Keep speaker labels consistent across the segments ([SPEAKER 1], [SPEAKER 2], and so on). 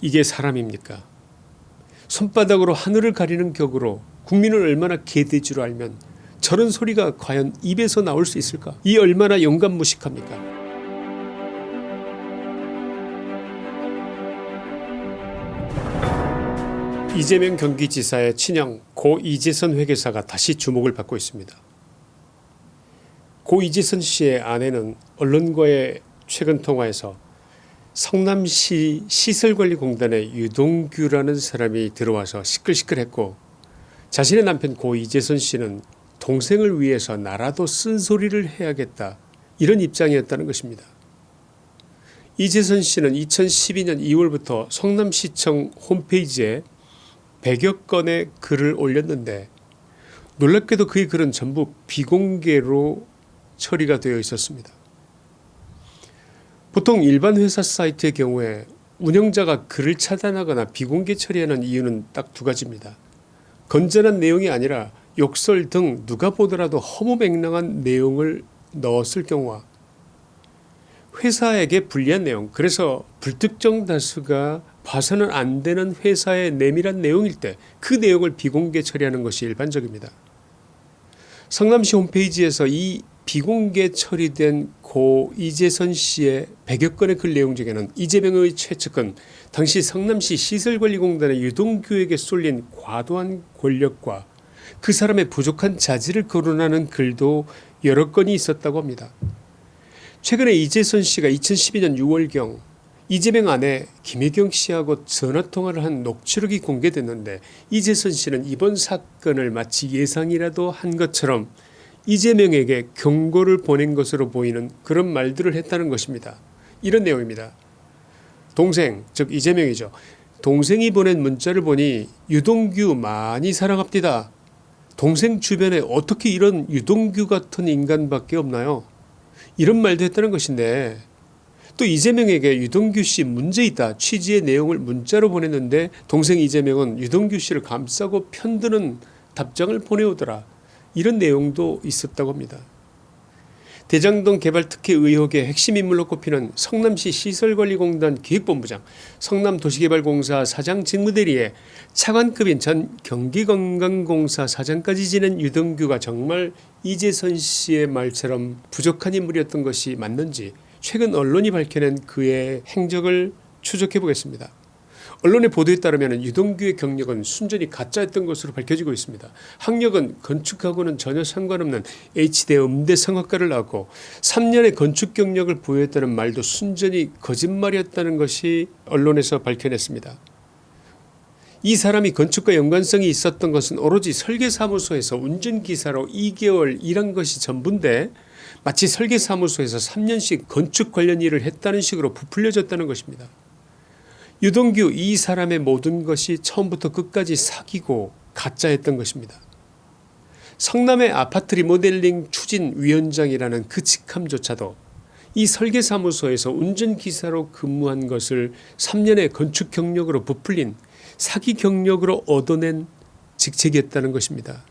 [SPEAKER 1] 이게 사람입니까? 손바닥으로 하늘을 가리는 격으로 국민을 얼마나 개돼지로 알면 저런 소리가 과연 입에서 나올 수 있을까? 이 얼마나 영감무식합니까? 이재명 경기지사의 친형 고 이재선 회계사가 다시 주목을 받고 있습니다. 고 이재선 씨의 아내는 언론과의 최근 통화에서 성남시 시설관리공단의 유동규라는 사람이 들어와서 시끌시끌했고 자신의 남편 고 이재선 씨는 동생을 위해서 나라도 쓴소리를 해야겠다 이런 입장이었다는 것입니다. 이재선 씨는 2012년 2월부터 성남시청 홈페이지에 100여 건의 글을 올렸는데 놀랍게도 그의 글은 전부 비공개로 처리가 되어 있었습니다. 보통 일반 회사 사이트의 경우에 운영자가 글을 차단하거나 비공개 처리하는 이유는 딱 두 가지입니다. 건전한 내용이 아니라 욕설 등 누가 보더라도 허무맹랑한 내용을 넣었을 경우와 회사에게 불리한 내용 그래서 불특정 다수가 봐서는 안 되는 회사의 내밀한 내용일 때 그 내용을 비공개 처리하는 것이 일반적입니다. 성남시 홈페이지에서 이 비공개 처리된 고 이재선 씨의 100여 건의 글 내용 중에는 이재명의 최측근 당시 성남시 시설관리공단의 유동규에게 쏠린 과도한 권력과 그 사람의 부족한 자질을 거론하는 글도 여러 건이 있었다고 합니다. 최근에 이재선 씨가 2012년 6월경 이재명 아내 김혜경 씨하고 전화통화를 한 녹취록이 공개됐는데 이재선 씨는 이번 사건을 마치 예상이라도 한 것처럼 이재명에게 경고를 보낸 것으로 보이는 그런 말들을 했다는 것입니다. 이런 내용입니다. 동생 즉 이재명이죠. 동생이 보낸 문자를 보니 유동규 많이 사랑합니다. 동생 주변에 어떻게 이런 유동규 같은 인간밖에 없나요? 이런 말도 했다는 것인데 또 이재명에게 유동규 씨 문제 있다 취지의 내용을 문자로 보냈는데 동생 이재명은 유동규 씨를 감싸고 편드는 답장을 보내오더라. 이런 내용도 있었다고 합니다. 대장동 개발 특혜 의혹의 핵심 인물로 꼽히는 성남시 시설관리공단 기획본부장 성남도시개발공사 사장 직무대리에 차관급인 전 경기건강공사 사장까지 지낸 유동규가 정말 이재선 씨의 말처럼 부족한 인물이었던 것이 맞는지 최근 언론이 밝혀낸 그의 행적을 추적해 보겠습니다. 언론의 보도에 따르면 유동규의 경력은 순전히 가짜였던 것으로 밝혀지고 있습니다. 학력은 건축하고는 전혀 상관없는 H대 음대 성악과를 나왔고 3년의 건축 경력을 보유했다는 말도 순전히 거짓말이었다는 것이 언론에서 밝혀냈습니다. 이 사람이 건축과 연관성이 있었던 것은 오로지 설계사무소에서 운전기사로 2개월 일한 것이 전부인데 마치 설계사무소에서 3년씩 건축 관련 일을 했다는 식으로 부풀려졌다는 것입니다. 유동규 이 사람의 모든 것이 처음부터 끝까지 사기고 가짜였던 것입니다. 성남의 아파트 리모델링 추진위원장이라는 그 직함조차도 이 설계사무소에서 운전기사로 근무한 것을 3년의 건축 경력으로 부풀린 사기 경력으로 얻어낸 직책이었다는 것입니다.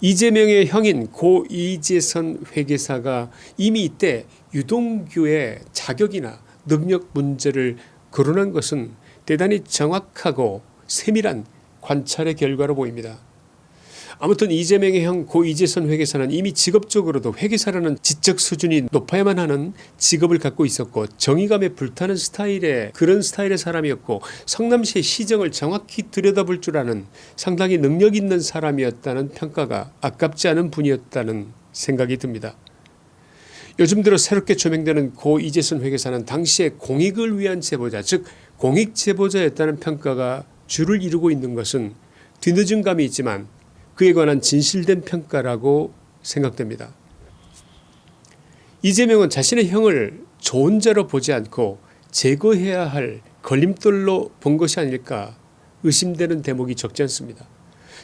[SPEAKER 1] 이재명의 형인 고 이재선 회계사가 이미 이때 유동규의 자격이나 능력 문제를 거론한 것은 대단히 정확하고 세밀한 관찰의 결과로 보입니다. 아무튼 이재명의 형 고 이재선 회계사는 이미 직업적으로도 회계사라는 지적 수준이 높아야만 하는 직업을 갖고 있었고 정의감에 불타는 스타일의 그런 스타일의 사람이었고 성남시의 시정을 정확히 들여다볼 줄 아는 상당히 능력 있는 사람이었다는 평가가 아깝지 않은 분이었다는 생각이 듭니다. 요즘 들어 새롭게 조명되는 고 이재선 회계사는 당시에 공익을 위한 제보자 즉 공익 제보자였다는 평가가 주를 이루고 있는 것은 뒤늦은 감이 있지만 그에 관한 진실된 평가라고 생각됩니다. 이재명은 자신의 형을 좋은 자로 보지 않고 제거해야 할 걸림돌로 본 것이 아닐까 의심되는 대목이 적지 않습니다.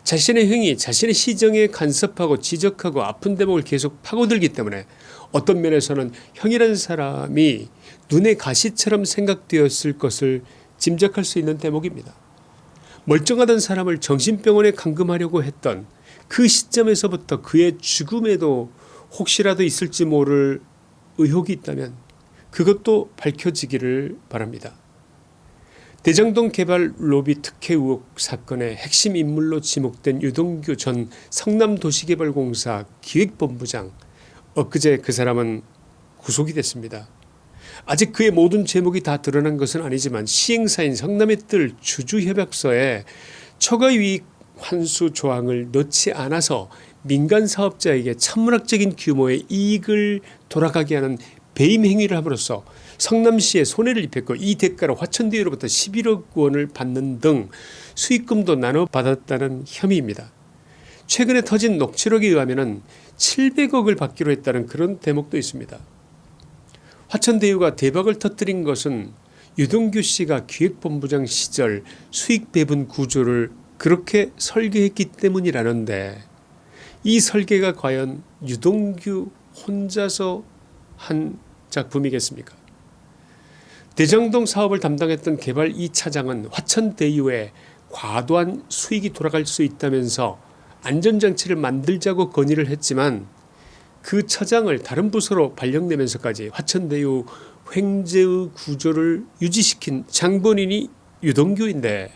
[SPEAKER 1] 자신의 형이 자신의 시정에 간섭하고 지적하고 아픈 대목을 계속 파고들기 때문에 어떤 면에서는 형이라는 사람이 눈의 가시처럼 생각되었을 것을 짐작할 수 있는 대목입니다. 멀쩡하던 사람을 정신병원에 감금하려고 했던 그 시점에서부터 그의 죽음에도 혹시라도 있을지 모를 의혹이 있다면 그것도 밝혀지기를 바랍니다. 대장동 개발 로비 특혜 의혹 사건의 핵심 인물로 지목된 유동규 전 성남도시개발공사 기획본부장 엊그제 그 사람은 구속이 됐습니다. 아직 그의 모든 제목이 다 드러난 것은 아니지만 시행사인 성남의 뜰 주주협약서에 처가유익 환수 조항을 넣지 않아서 민간 사업자에게 천문학적인 규모의 이익을 돌아가게 하는 배임 행위를 함으로써 성남시에 손해를 입혔고 이 대가로 화천대유로부터 11억 원을 받는 등 수익금도 나눠 받았다는 혐의입니다. 최근에 터진 녹취록에 의하면 700억을 받기로 했다는 그런 대목도 있습니다. 화천대유가 대박을 터뜨린 것은 유동규 씨가 기획본부장 시절 수익 배분 구조를 그렇게 설계했기 때문이라는데 이 설계가 과연 유동규 혼자서 한 작품이겠습니까 대장동 사업을 담당했던 개발 2차장은 화천대유에 과도한 수익이 돌아갈 수 있다면서 안전장치를 만들자고 건의를 했지만 그 처장을 다른 부서로 발령내면서까지 화천대유 횡재의 구조를 유지시킨 장본인이 유동규인데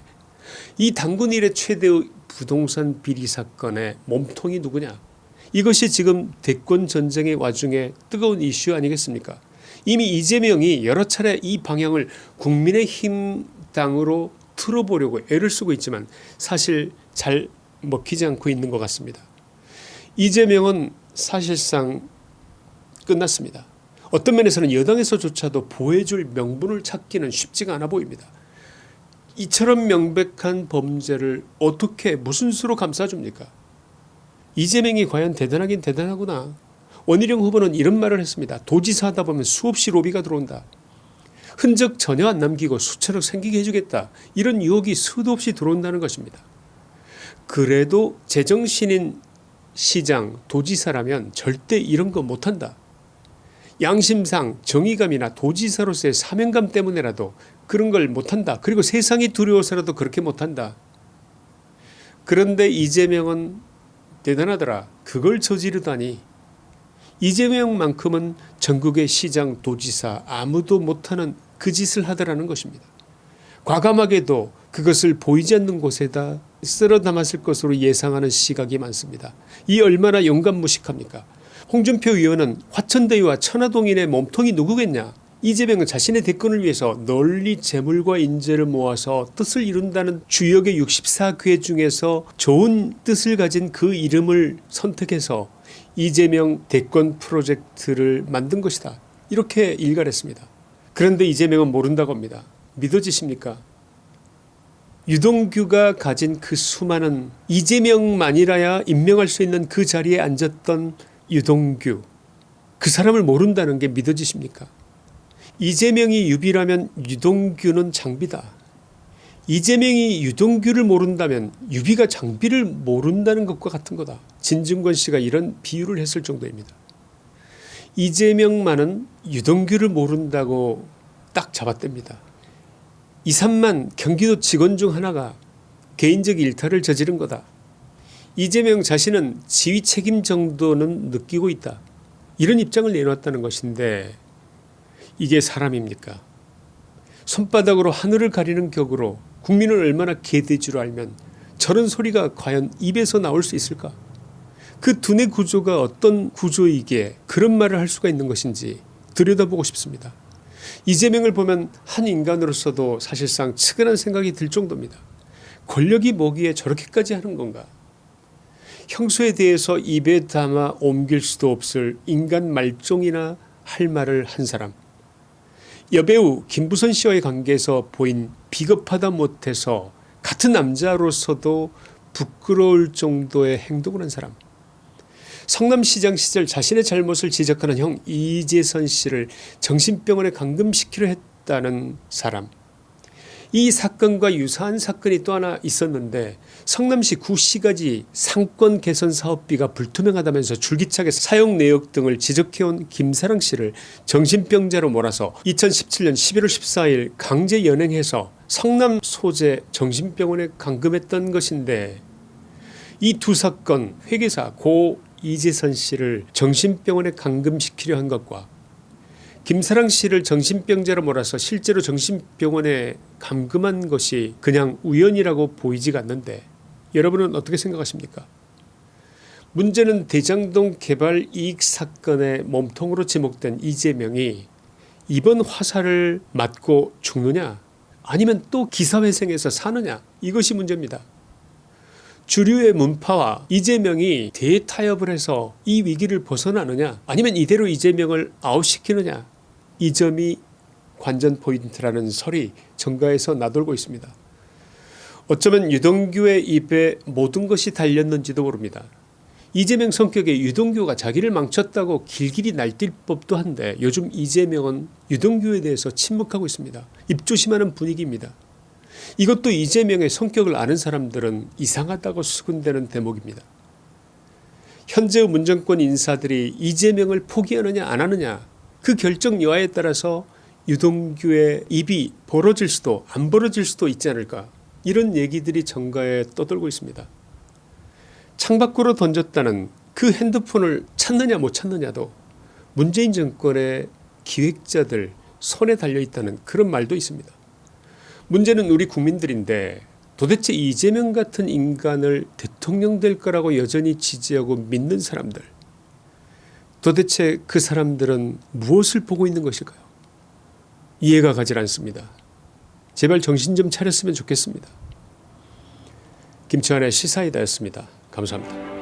[SPEAKER 1] 이 당군 일의 최대의 부동산 비리 사건의 몸통이 누구냐? 이것이 지금 대권 전쟁의 와중에 뜨거운 이슈 아니겠습니까? 이미 이재명이 여러 차례 이 방향을 국민의힘 당으로 틀어보려고 애를 쓰고 있지만 사실 잘 먹히지 않고 있는 것 같습니다. 이재명은 사실상 끝났습니다. 어떤 면에서는 여당에서조차도 보호해줄 명분을 찾기는 쉽지가 않아 보입니다. 이처럼 명백한 범죄를 어떻게 무슨 수로 감싸줍니까 이재명이 과연 대단하긴 대단하구나. 원희룡 후보는 이런 말을 했습니다. 도지사 하다 보면 수없이 로비가 들어온다. 흔적 전혀 안 남기고 수처럼 생기게 해주겠다. 이런 유혹이 수도 없이 들어온다는 것입니다. 그래도 제정신인 시장 도지사라면 절대 이런 거 못한다. 양심상 정의감이나 도지사로서의 사명감 때문에라도 그런 걸 못한다. 그리고 세상이 두려워서라도 그렇게 못한다. 그런데 이재명은 대단하더라. 그걸 저지르다니. 이재명만큼은 전국의 시장 도지사 아무도 못하는 그 짓을 하더라는 것입니다. 과감하게도 그것을 보이지 않는 곳에다 쓸어 담았을 것으로 예상하는 시각이 많습니다. 이 얼마나 영감무식합니까 홍준표 의원은 화천대유와 천화동인의 몸통이 누구겠냐 이재명은 자신의 대권을 위해서 널리 재물과 인재를 모아서 뜻을 이룬다는 주역의 64궤 중에서 좋은 뜻을 가진 그 이름을 선택해서 이재명 대권 프로젝트를 만든 것이다. 이렇게 일갈했습니다. 그런데 이재명은 모른다고 합니다. 믿어지십니까 유동규가 가진 그 수많은 이재명만이라야 임명할 수 있는 그 자리에 앉았던 유동규 그 사람을 모른다는 게 믿어지십니까? 이재명이 유비라면 유동규는 장비다. 이재명이 유동규를 모른다면 유비가 장비를 모른다는 것과 같은 거다. 진중권 씨가 이런 비유를 했을 정도입니다. 이재명만은 유동규를 모른다고 딱 잡았답니다 2, 3만 경기도 직원 중 하나가 개인적 일탈을 저지른 거다. 이재명 자신은 지휘 책임 정도는 느끼고 있다. 이런 입장을 내놓았다는 것인데 이게 사람입니까 손바닥으로 하늘을 가리는 격으로 국민을 얼마나 줄 알면 저런 소리가 과연 입에서 나올 수 있을까 그 두뇌 구조가 어떤 구조이기에 그런 말을 할 수가 있는 것인지 들여다보고 싶습니다. 이재명을 보면 한 인간으로서도 사실상 측은한 생각이 들 정도입니다. 권력이 뭐기에 저렇게까지 하는 건가? 형수에 대해서 입에 담아 옮길 수도 없을 인간 말종이나 할 말을 한 사람. 여배우 김부선 씨와의 관계에서 보인 비겁하다 못해서 같은 남자로서도 부끄러울 정도의 행동을 한 사람 성남시장 시절 자신의 잘못을 지적하는 형 이재선 씨를 정신병원에 감금시키려 했다는 사람. 이 사건과 유사한 사건이 또 하나 있었는데 성남시 구시가지 상권 개선 사업비가 불투명하다면서 줄기차게 사용 내역 등을 지적해온 김사랑 씨를 정신병자로 몰아서 2017년 11월 14일 강제 연행해서 성남 소재 정신병원에 감금했던 것인데 이 두 사건 회계사 고 이재선 씨를 정신병원에 감금시키려 한 것과 김사랑 씨를 정신병자로 몰아서 실제로 정신병원에 감금한 것이 그냥 우연이라고 보이지가 않는데 여러분은 어떻게 생각하십니까? 문제는 대장동 개발 이익 사건의 몸통으로 지목된 이재명이 이번 화살을 맞고 죽느냐 아니면 또 기사회생에서 사느냐 이것이 문제입니다. 주류의 문파와 이재명이 대타협을 해서 이 위기를 벗어나느냐 아니면 이대로 이재명을 아웃시키느냐 이 점이 관전 포인트라는 설이 정가에서 나돌고 있습니다. 어쩌면 유동규의 입에 모든 것이 달렸는지도 모릅니다. 이재명 성격에 유동규가 자기를 망쳤다고 길길이 날뛸 법도 한데 요즘 이재명은 유동규에 대해서 침묵하고 있습니다. 입조심하는 분위기입니다. 이것도 이재명의 성격을 아는 사람들은 이상하다고 수군대는 대목입니다. 현재의 문정권 인사들이 이재명을 포기하느냐 안 하느냐 그 결정 여하에 따라서 유동규의 입이 벌어질 수도 안 벌어질 수도 있지 않을까 이런 얘기들이 정가에 떠돌고 있습니다. 창밖으로 던졌다는 그 핸드폰을 찾느냐 못 찾느냐도 문재인 정권의 기획자들 손에 달려있다는 그런 말도 있습니다. 문제는 우리 국민들인데 도대체 이재명 같은 인간을 대통령 될 거라고 여전히 지지하고 믿는 사람들 도대체 그 사람들은 무엇을 보고 있는 것일까요? 이해가 가질 않습니다. 제발 정신 좀 차렸으면 좋겠습니다. 김치환의 시사이다였습니다. 감사합니다.